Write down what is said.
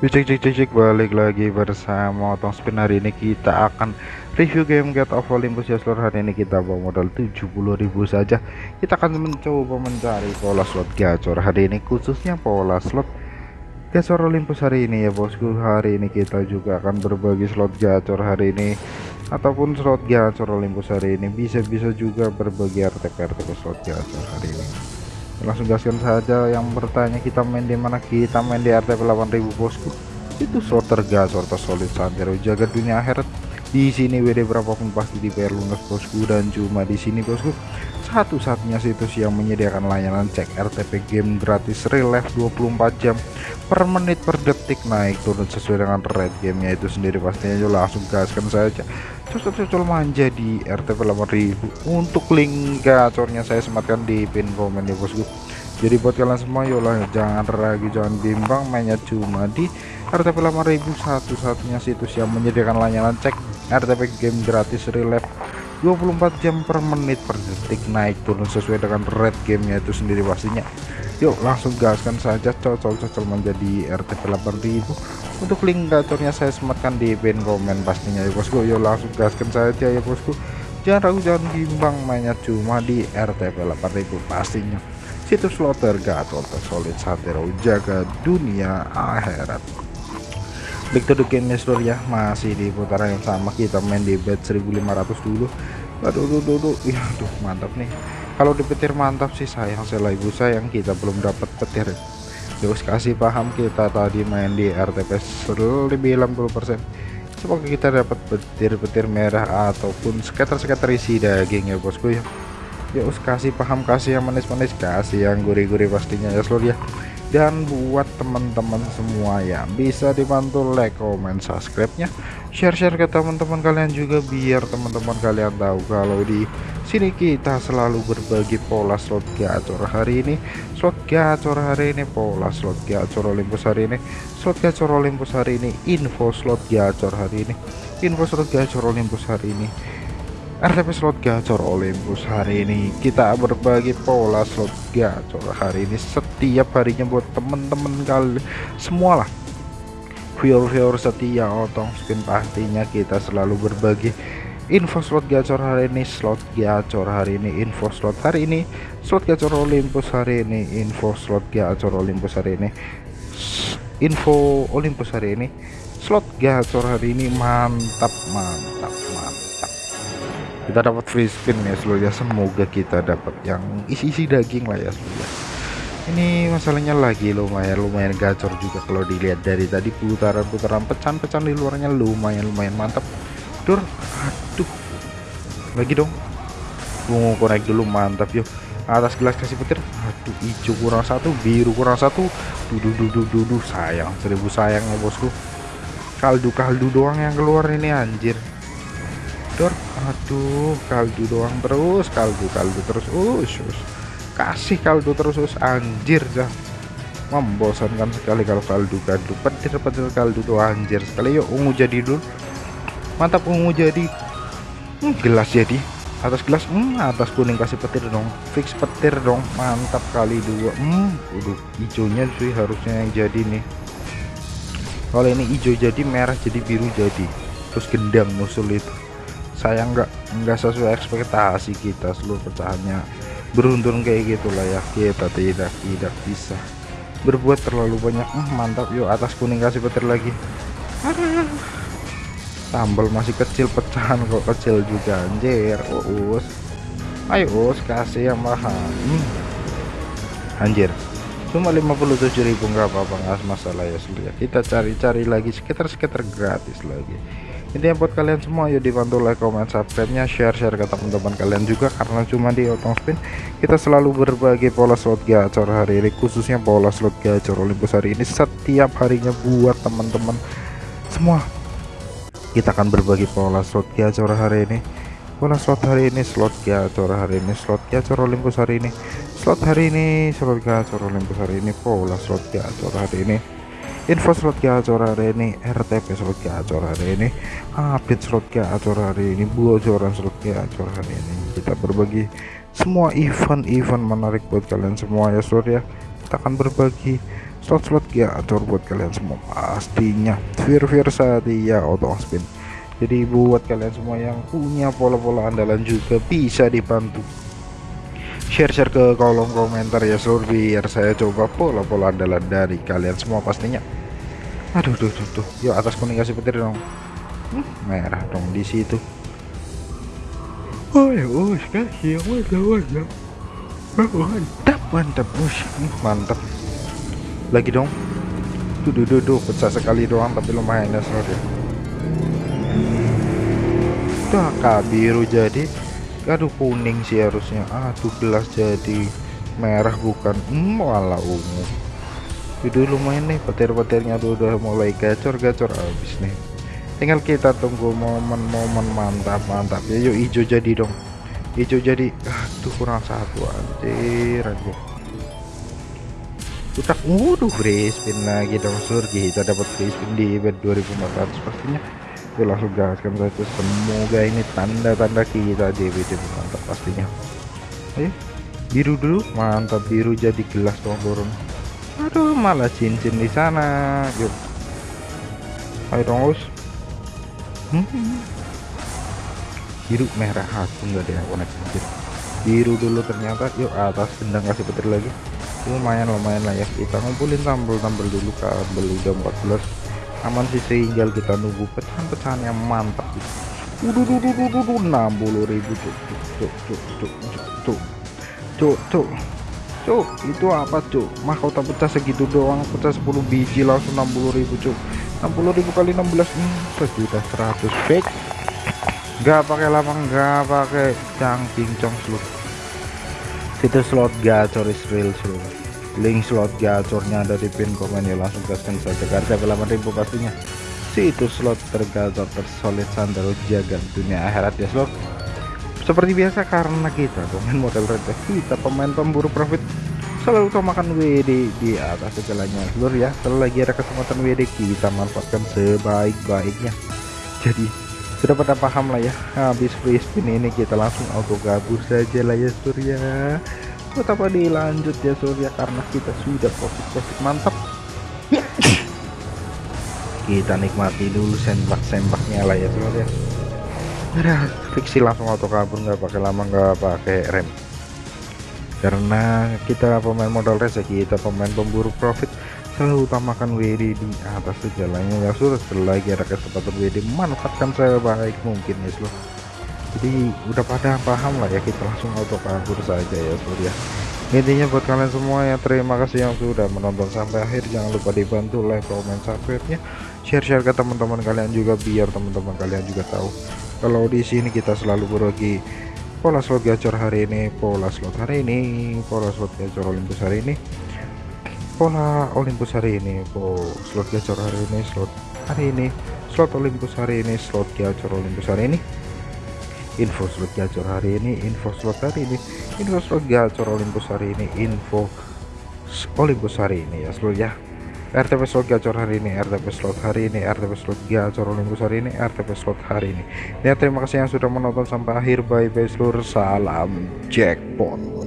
cek cek cek cek balik lagi bersama Otong Spin. Hari ini kita akan review game Get of Olympus. Ya seluruh hari ini kita bawa modal 70.000 saja. Kita akan mencoba mencari pola slot gacor. Hari ini khususnya pola slot gacor Olympus hari ini ya bosku. Hari ini kita juga akan berbagi slot gacor hari ini ataupun slot gacor Olympus hari ini. Bisa-bisa juga berbagi RTP RTP slot gacor hari ini langsung gaskan saja yang bertanya kita main di mana? Kita main di RTP 8000 bosku. Itu slot atau solid santero jaga dunia akhirat. Di sini WD berapapun pasti dibayar lunas bosku. Dan cuma di sini bosku satu-satunya situs yang menyediakan layanan cek RTP game gratis real life 24 jam per menit per detik. Naik turun sesuai dengan rate gamenya itu sendiri. Pastinya yuk langsung gaskan saja. Cocok-cocok manja di RTP 8000 untuk link gacornya saya sematkan di pin komen ya bosku. Jadi buat kalian semua yolah jangan ragu jangan bimbang. Mainnya cuma di RTP 8000 satu-satunya situs yang menyediakan layanan cek RTP game gratis relief 24 jam per menit per detik naik turun sesuai dengan rate gamenya itu sendiri pastinya. Yuk langsung gaskan saja cocok-cocok menjadi RTP 8000 untuk link gacornya saya sematkan di pin komen pastinya ya bosku. Yuk langsung gaskan saja ya bosku. Jangan ragu jangan bimbang mainnya cuma di RTP 8000 pastinya. Situs slot tergacor tersolid santero jaga dunia akhirat back to the game ya. Masih di putaran yang sama kita main di bet 1500 dulu. Aduh aduh aduh, aduh. ya aduh mantap nih. Kalau di petir mantap sih sayang. Saya ibu sayang kita belum dapat petir. Terus kasih paham kita tadi main di RTP lebih 60% semoga kita dapat petir-petir merah ataupun skater-skater isi daging ya bosku ya. Ya us kasih paham kasih yang manis-manis kasih yang gurih-gurih pastinya ya seluruh ya dan buat teman-teman semua yang bisa dibantu like comment subscribe nya share-share ke teman-teman kalian juga biar teman-teman kalian tahu kalau di sini kita selalu berbagi pola slot gacor hari ini. Slot gacor hari ini pola slot gacor Olympus hari ini. Slot gacor Olympus hari ini info slot gacor hari ini. Info slot gacor Olympus hari ini RTP slot gacor Olympus. Hari ini kita berbagi pola slot gacor. Hari ini setiap harinya buat temen-temen kali. Semua lah viewer-viewer setia otong spin pastinya kita selalu berbagi info slot gacor hari ini slot gacor hari ini info slot hari ini slot gacor Olympus hari ini info slot gacor Olympus hari ini info Olympus hari ini slot gacor hari ini. Mantap mantap kita dapat free spin ya seluruhnya semoga kita dapat yang isi-isi daging lah ya seluruhnya ini masalahnya lagi lumayan lumayan gacor juga kalau dilihat dari tadi putaran-putaran pecahan-pecahan di luarnya lumayan lumayan mantap. Dur aduh. Lagi dong. Bungu naik dulu mantap yuk. Atas gelas kasih petir. Aduh hijau kurang satu biru kurang satu. Dudu dudu dudu sayang seribu sayang ya bosku. Kaldu kaldu doang yang keluar ini anjir aduh kaldu doang terus kaldu kaldu terus. Us, us. kasih kaldu terus us anjir dah membosankan sekali kalau kaldu kaldu. Petir petir kaldu tuh anjir sekali. Yuk ungu jadi dulu. Mantap ungu jadi. Hmm, gelas jadi. Atas gelas hmm, atas kuning kasih petir dong. Fix petir dong. Mantap kali dua hmm, udah hijaunya sih harusnya yang jadi nih. Kalau ini hijau jadi merah jadi biru jadi. Terus gendang musul itu sayang nggak nggak sesuai ekspektasi kita seluruh pecahannya beruntun kayak gitulah ya. Kita tidak tidak bisa berbuat terlalu banyak. Uh, mantap yuk atas kuning kasih petir lagi. Tambal masih kecil pecahan kok kecil juga anjir. Us. Ayo us kasih yang mahal. Hmm. anjir cuma 57.000 nggak apa-apa nggak masalah ya sudah kita cari-cari lagi sekitar-sekitar gratis lagi. Intinya buat kalian semua yuk dibantu like comment subscribe nya share share ke teman-teman kalian juga karena cuma di otong spin kita selalu berbagi pola slot gacor hari ini khususnya pola slot gacor Olympus hari ini. Setiap harinya buat teman-teman semua kita akan berbagi pola slot gacor hari ini. Pola slot hari ini slot gacor hari ini slot gacor Olympus hari ini slot hari ini slot gacor Olympus hari ini pola slot gacor hari ini. Info slot gacor hari ini RTP slot gacor hari ini. Update slot gacor hari ini bocoran slot gacor hari ini. Kita berbagi semua event-event menarik buat kalian semua ya seluruh ya. Kita akan berbagi slot-slot gacor buat kalian semua. Pastinya Fear-Fear Satya auto spin. Jadi buat kalian semua yang punya pola-pola andalan juga bisa dibantu share-share ke kolom komentar ya seluruh biar saya coba pola-pola andalan dari kalian semua pastinya. Aduh tuh tuh tuh yuk atas kuning kasih petir dong. Hmm, merah dong di situ. Oh ya oh kasih mantap mantap. Mantap mantap mantap. Lagi dong. Tuh tuh tuh, tuh pecah sekali doang tapi lumayan ya seluruh ya. Udah biru jadi aduh kuning sih harusnya. Aduh gelas jadi merah bukan? Hmm, malah ungu. Lumayan nih petir-petirnya tuh udah mulai gacor-gacor. Habis nih. Tinggal kita tunggu momen-momen mantap mantap ya yuk hijau jadi dong. Hijau jadi aduh kurang satu anjir anjir. Utak waduh free spin lagi dong. Surgi kita dapat free spin di event 2400 pastinya Oke langsung gaskan saja. Semoga ini tanda-tanda kita DVD mantap pastinya. Ayo biru dulu. Mantap biru jadi gelas dong turun aduh malah cincin di sana. Yuk. Ayo dong us. Hmm. biru merah. Aku nggak ada yang konek biru dulu ternyata. Yuk atas gendang kasih petir lagi. Lumayan lumayan lah ya. Kita ngumpulin tambel-tambel dulu. Kabel udah 14 aman sih tinggal kita nunggu pecahan-pecahan yang mantap gitu. Udah, udah, udah, udah, enam puluh ribu cuk, cuk, cuk, cuk, cuk, cuk, cuk, cuk, cuk, itu apa cuk? Mahkota pecah segitu doang, pecah 10 biji langsung enam puluh ribu cuk, enam puluh ribu kali 16 hmm, sejuta seratus fake. Gak pakai lama, gak pakai cangking cong slot. Itu slot gacor is real slot link slot gacornya ada di pin komen ya langsung gaskan saja. Harga 8000 pastinya. Situs slot tergacor tersolid sandal jaga dunia akhirat ya slot. Seperti biasa karena kita pemain model receh kita pemain pemburu profit selalu utamakan WD di atas segalanya. Seluruh ya kalau lagi ada kesempatan WD kita manfaatkan sebaik-baiknya. Jadi sudah pada paham lah ya habis free spin ini kita langsung auto gabur saja lah ya surya tetap dilanjut ya Surya karena kita sudah profit-profit mantap. Kita nikmati dulu sembak-sembaknya lah ya Surya udah fiksi langsung auto kabur nggak pakai lama nggak pakai rem. Karena kita pemain modal rezeki kita pemain pemburu profit. Selalu utamakan WD di atas segalanya ya sudah lagi ada kesempatan WD manfaatkan saya baik mungkin ya seluruh jadi udah pada paham lah ya kita langsung auto kabur saja ya surya. Intinya buat kalian semua ya terima kasih yang sudah menonton sampai akhir. Jangan lupa dibantu like comment subscribe nya share-share ke teman-teman kalian juga biar teman-teman kalian juga tahu. Kalau di sini kita selalu berbagi pola slot gacor hari ini pola slot hari ini pola slot gacor Olympus hari ini. Pola Olympus hari ini pola slot gacor hari ini slot hari ini slot Olympus hari ini slot gacor Olympus hari ini info slot gacor hari ini info slot hari ini info slot gacor Olympus hari ini info Olympus hari ini ya seluruh ya. RTP slot gacor hari ini RTP slot hari ini RTP slot gacor Olympus hari ini RTP slot hari ini. Ya terima kasih yang sudah menonton sampai akhir. Bye bye seluruh salam jackpot